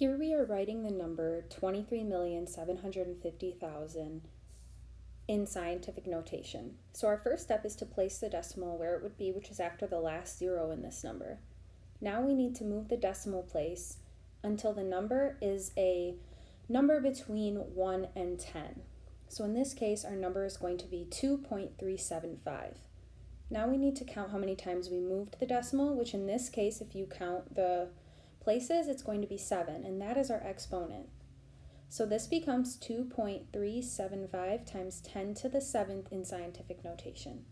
Here we are writing the number 23,750,000 in scientific notation. So our first step is to place the decimal where it would be, which is after the last zero in this number. Now we need to move the decimal place until the number is a number between 1 and 10. So in this case, our number is going to be 2.375. Now we need to count how many times we moved the decimal, which in this case, if you count the places, it's going to be 7, and that is our exponent. So this becomes 2.375 times 10 to the 7th in scientific notation.